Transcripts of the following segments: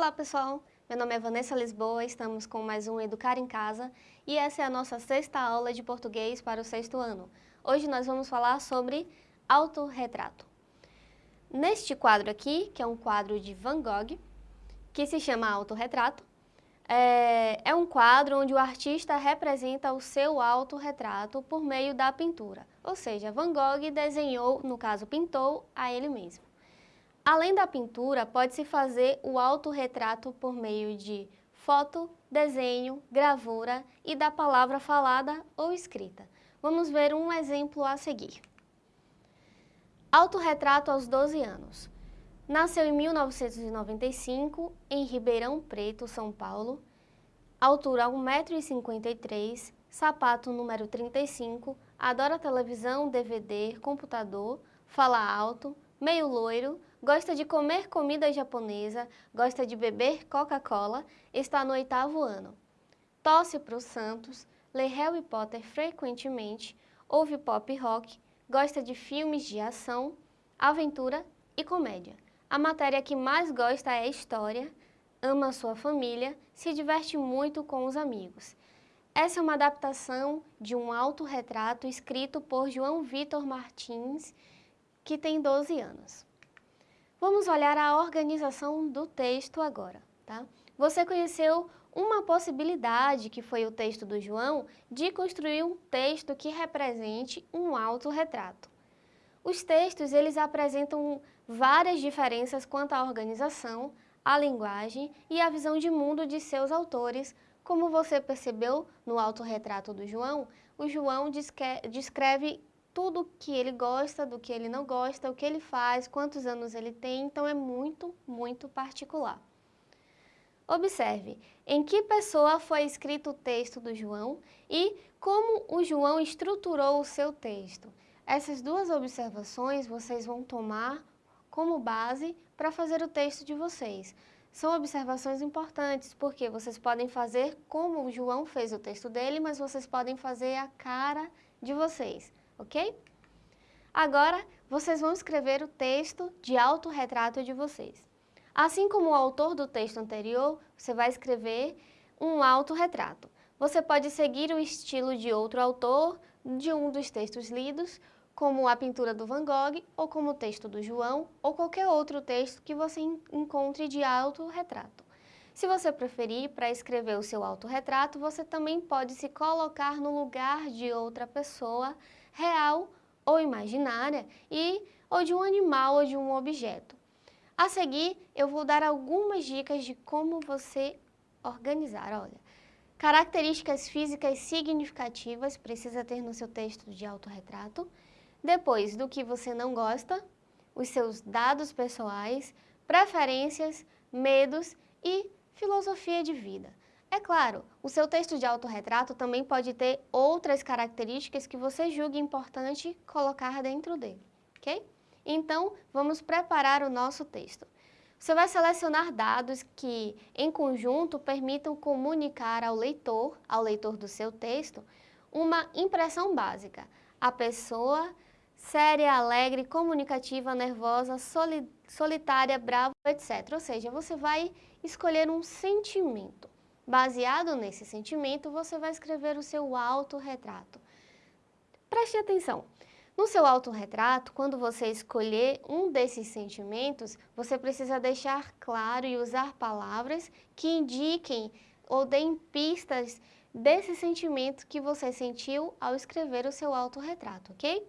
Olá pessoal, meu nome é Vanessa Lisboa, estamos com mais um Educar em Casa e essa é a nossa sexta aula de português para o sexto ano. Hoje nós vamos falar sobre autorretrato. Neste quadro aqui, que é um quadro de Van Gogh, que se chama Autorretrato, é, é um quadro onde o artista representa o seu autorretrato por meio da pintura, ou seja, Van Gogh desenhou, no caso pintou, a ele mesmo. Além da pintura, pode-se fazer o autorretrato por meio de foto, desenho, gravura e da palavra falada ou escrita. Vamos ver um exemplo a seguir. Autorretrato aos 12 anos. Nasceu em 1995 em Ribeirão Preto, São Paulo. Altura 1,53m, sapato número 35, adora televisão, DVD, computador, fala alto, meio loiro, gosta de comer comida japonesa, gosta de beber Coca-Cola, está no oitavo ano. Tosse para o Santos, lê Harry Potter frequentemente, ouve pop rock, gosta de filmes de ação, aventura e comédia. A matéria que mais gosta é História, ama sua família, se diverte muito com os amigos. Essa é uma adaptação de um autorretrato escrito por João Vitor Martins, que tem 12 anos. Vamos olhar a organização do texto agora, tá? Você conheceu uma possibilidade, que foi o texto do João, de construir um texto que represente um autorretrato. Os textos, eles apresentam várias diferenças quanto à organização, à linguagem e à visão de mundo de seus autores. Como você percebeu no autorretrato do João, o João descreve tudo que ele gosta, do que ele não gosta, o que ele faz, quantos anos ele tem, então é muito, muito particular. Observe em que pessoa foi escrito o texto do João e como o João estruturou o seu texto. Essas duas observações vocês vão tomar como base para fazer o texto de vocês. São observações importantes, porque vocês podem fazer como o João fez o texto dele, mas vocês podem fazer a cara de vocês ok? Agora, vocês vão escrever o texto de autorretrato de vocês. Assim como o autor do texto anterior, você vai escrever um autorretrato. Você pode seguir o estilo de outro autor, de um dos textos lidos, como a pintura do Van Gogh, ou como o texto do João, ou qualquer outro texto que você encontre de autorretrato. Se você preferir, para escrever o seu autorretrato, você também pode se colocar no lugar de outra pessoa, real ou imaginária, e, ou de um animal ou de um objeto. A seguir, eu vou dar algumas dicas de como você organizar. Olha, características físicas significativas precisa ter no seu texto de autorretrato. Depois, do que você não gosta, os seus dados pessoais, preferências, medos e filosofia de vida. É claro, o seu texto de autorretrato também pode ter outras características que você julgue importante colocar dentro dele, ok? Então, vamos preparar o nosso texto. Você vai selecionar dados que, em conjunto, permitam comunicar ao leitor, ao leitor do seu texto, uma impressão básica. A pessoa séria, alegre, comunicativa, nervosa, solitária, brava, etc. Ou seja, você vai escolher um sentimento. Baseado nesse sentimento, você vai escrever o seu autorretrato. Preste atenção. No seu autorretrato, quando você escolher um desses sentimentos, você precisa deixar claro e usar palavras que indiquem ou deem pistas desse sentimento que você sentiu ao escrever o seu autorretrato, ok?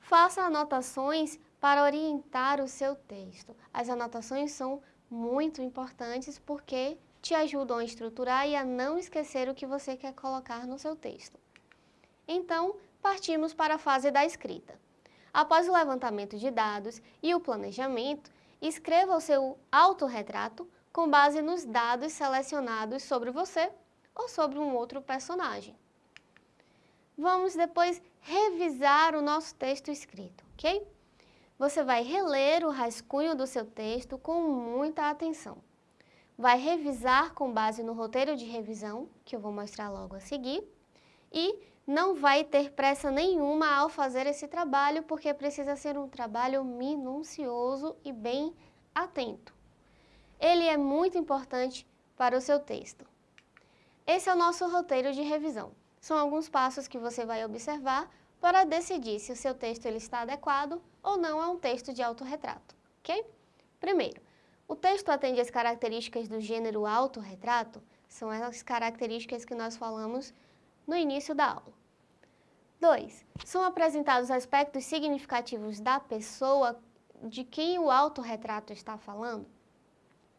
Faça anotações para orientar o seu texto. As anotações são muito importantes porque te ajudam a estruturar e a não esquecer o que você quer colocar no seu texto. Então, partimos para a fase da escrita. Após o levantamento de dados e o planejamento, escreva o seu autorretrato com base nos dados selecionados sobre você ou sobre um outro personagem. Vamos depois revisar o nosso texto escrito, ok? Você vai reler o rascunho do seu texto com muita atenção vai revisar com base no roteiro de revisão, que eu vou mostrar logo a seguir, e não vai ter pressa nenhuma ao fazer esse trabalho, porque precisa ser um trabalho minucioso e bem atento. ele é muito importante para o seu texto. Esse é o nosso roteiro de revisão. São alguns passos que você vai observar para decidir se o seu texto ele está adequado ou não a um texto de autorretrato, ok? Primeiro, o texto atende às características do gênero autorretrato, são as características que nós falamos no início da aula. 2. São apresentados aspectos significativos da pessoa de quem o autorretrato está falando.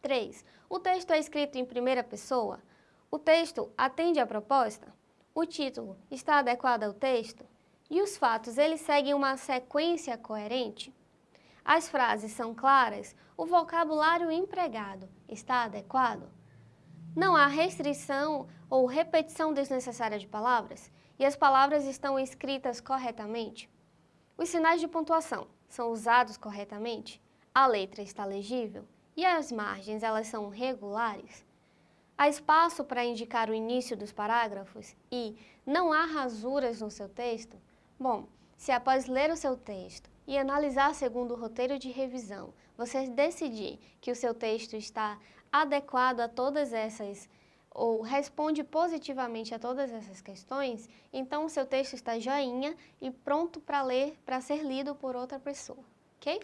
3. O texto é escrito em primeira pessoa. O texto atende à proposta. O título está adequado ao texto. E os fatos, eles seguem uma sequência coerente? As frases são claras? O vocabulário empregado está adequado? Não há restrição ou repetição desnecessária de palavras? E as palavras estão escritas corretamente? Os sinais de pontuação são usados corretamente? A letra está legível? E as margens, elas são regulares? Há espaço para indicar o início dos parágrafos? E não há rasuras no seu texto? Bom, se após ler o seu texto e analisar segundo o roteiro de revisão, você decidir que o seu texto está adequado a todas essas ou responde positivamente a todas essas questões, então o seu texto está joinha e pronto para ler, para ser lido por outra pessoa, ok?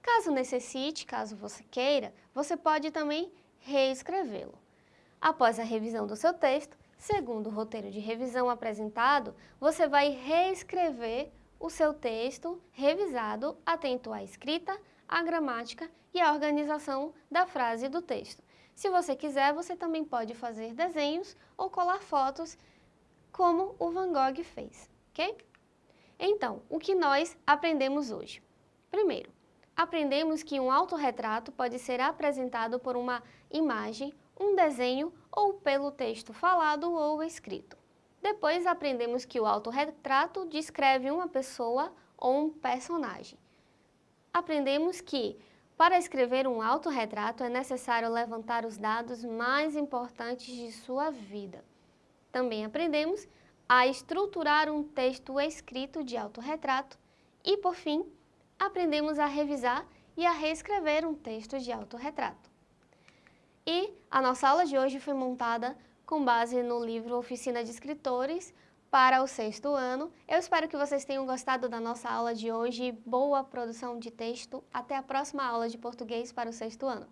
Caso necessite, caso você queira, você pode também reescrevê-lo. Após a revisão do seu texto, segundo o roteiro de revisão apresentado, você vai reescrever o seu texto revisado atento à escrita, à gramática e à organização da frase do texto. Se você quiser, você também pode fazer desenhos ou colar fotos, como o Van Gogh fez, ok? Então, o que nós aprendemos hoje? Primeiro, aprendemos que um autorretrato pode ser apresentado por uma imagem, um desenho ou pelo texto falado ou escrito. Depois aprendemos que o autorretrato descreve uma pessoa ou um personagem. Aprendemos que para escrever um autorretrato é necessário levantar os dados mais importantes de sua vida. Também aprendemos a estruturar um texto escrito de autorretrato e, por fim, aprendemos a revisar e a reescrever um texto de autorretrato. E a nossa aula de hoje foi montada com base no livro Oficina de Escritores, para o sexto ano. Eu espero que vocês tenham gostado da nossa aula de hoje. Boa produção de texto. Até a próxima aula de português para o sexto ano.